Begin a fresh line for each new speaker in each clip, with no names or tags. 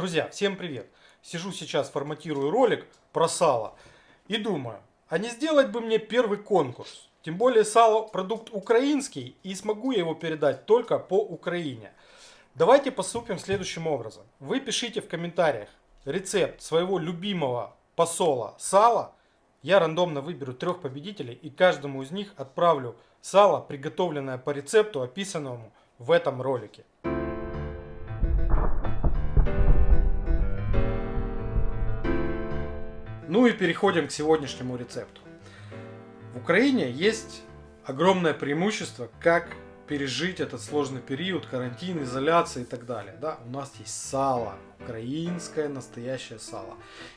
Друзья, всем привет! Сижу сейчас, форматирую ролик про сало и думаю, а не сделать бы мне первый конкурс? Тем более сало продукт украинский и смогу я его передать только по Украине. Давайте поступим следующим образом. Вы пишите в комментариях рецепт своего любимого посола сала. Я рандомно выберу трех победителей и каждому из них отправлю сало, приготовленное по рецепту, описанному в этом ролике. Ну и переходим к сегодняшнему рецепту. В Украине есть огромное преимущество, как пережить этот сложный период, карантин, изоляция и так далее. Да, у нас есть сало, украинское настоящее сало.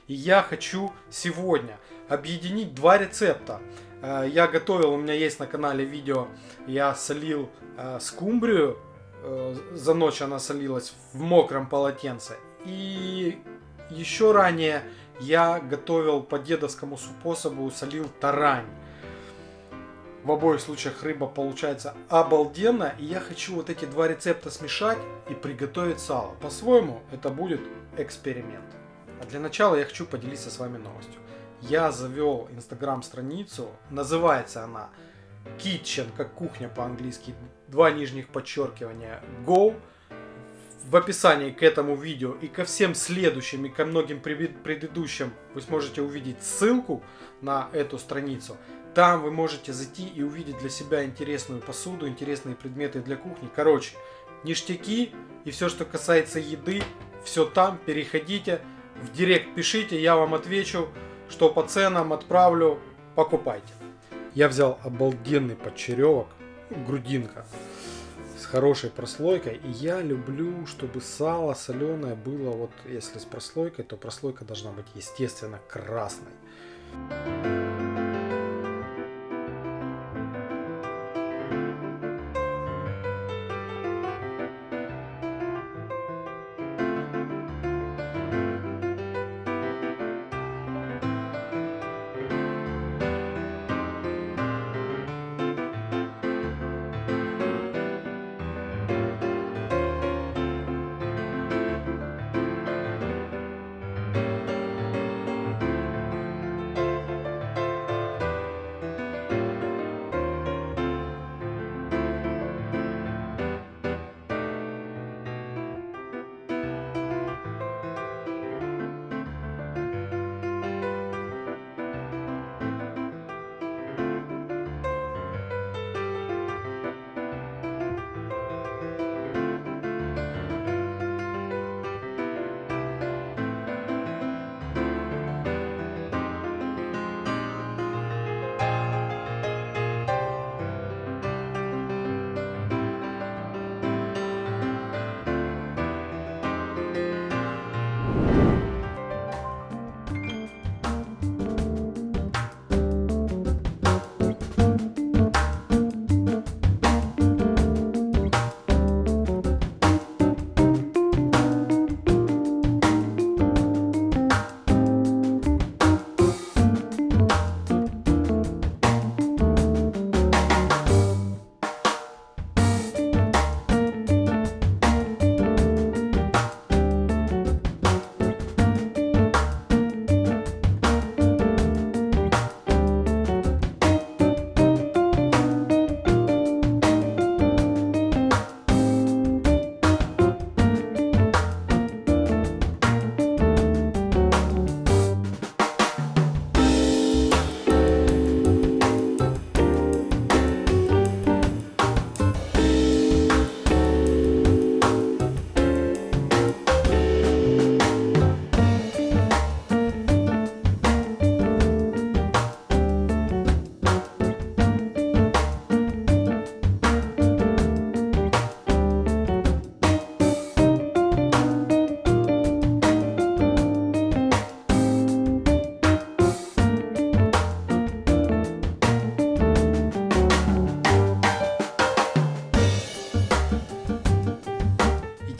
И я хочу сегодня объединить два рецепта. Э, я готовил, у меня есть на канале видео, я солил э, скумбрию, э, за ночь она солилась в мокром полотенце. И еще ранее я готовил по дедовскому способу, солил тарань. В обоих случаях рыба получается обалденно. И я хочу вот эти два рецепта смешать и приготовить сало. По-своему это будет эксперимент. А для начала я хочу поделиться с вами новостью. Я завел инстаграм страницу. Называется она Kitchen, как кухня по-английски. Два нижних подчеркивания Go в описании к этому видео и ко всем следующим и ко многим предыдущим вы сможете увидеть ссылку на эту страницу. Там вы можете зайти и увидеть для себя интересную посуду, интересные предметы для кухни. Короче, ништяки и все, что касается еды, все там. Переходите, в директ пишите, я вам отвечу, что по ценам отправлю, покупайте. Я взял обалденный подчеревок, грудинка хорошей прослойкой. И я люблю, чтобы сало соленое было, вот если с прослойкой, то прослойка должна быть естественно красной.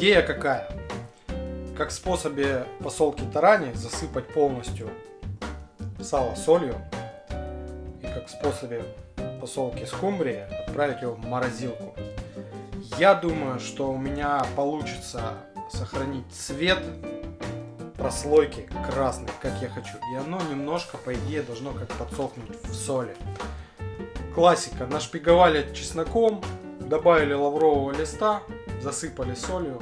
Идея какая? Как в способе посолки тарани засыпать полностью сало солью. И как в способе посолки скумбрии отправить его в морозилку. Я думаю, что у меня получится сохранить цвет прослойки красной, как я хочу. И оно немножко, по идее, должно как подсохнуть в соли. Классика. Нашпиговали чесноком, добавили лаврового листа, засыпали солью.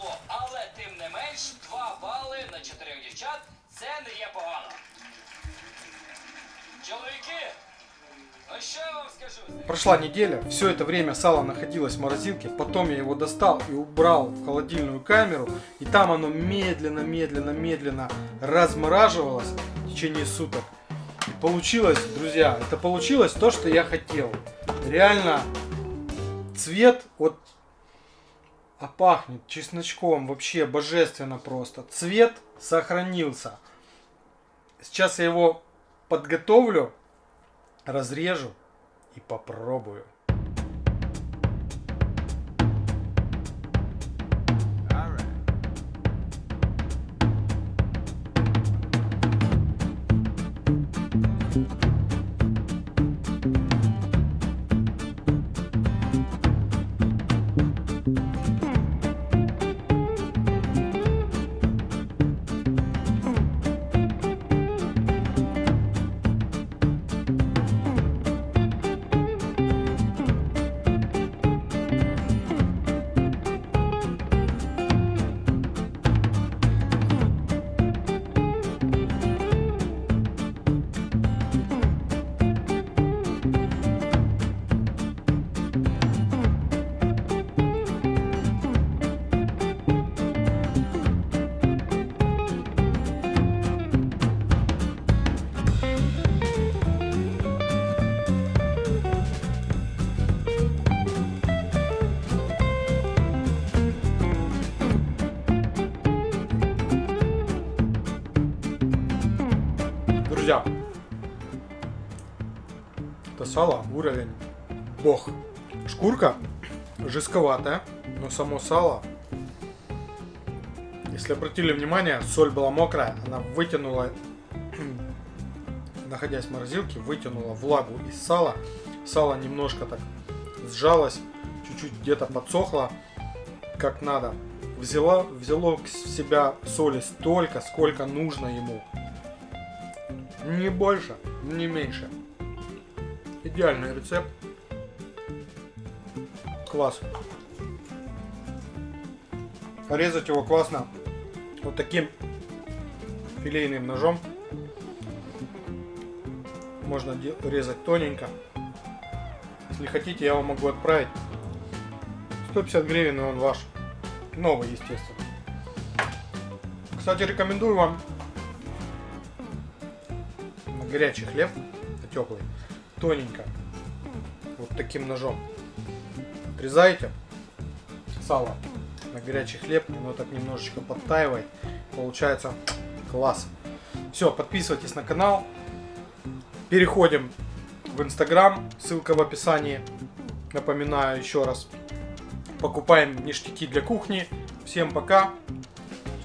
Але тим не менш, два бали на чотирьох дівчат це не є погано. Чоловіки, ну що я вам скажу?
Прошла неделя, все это время сало находилось в морозилке, потом я его достал и убрал в холодильную камеру, и там оно медленно, медленно, медленно размораживалось в течение суток. И получилось, друзья, это получилось то, что я хотел. Реально, цвет вот а пахнет чесночком вообще божественно просто. Цвет сохранился. Сейчас я его подготовлю, разрежу и попробую. Друзья, это сало уровень бог. Шкурка жестковатая, но само сало, если обратили внимание, соль была мокрая, она вытянула, находясь в морозилке, вытянула влагу из сала. Сало немножко так сжалось, чуть-чуть где-то подсохло, как надо. Взяла, взяло в себя соли столько, сколько нужно ему. Не больше, не меньше. Идеальный рецепт. Класс. Порезать его классно вот таким филейным ножом. Можно резать тоненько. Если хотите, я вам могу отправить. 150 гривен, и он ваш. Новый, естественно. Кстати, рекомендую вам горячий хлеб, теплый, тоненько, вот таким ножом. Отрезаете сало на горячий хлеб, оно так немножечко подтаивает, получается класс. Все, подписывайтесь на канал, переходим в инстаграм, ссылка в описании, напоминаю еще раз. Покупаем ништяки для кухни. Всем пока,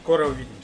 скоро увидимся.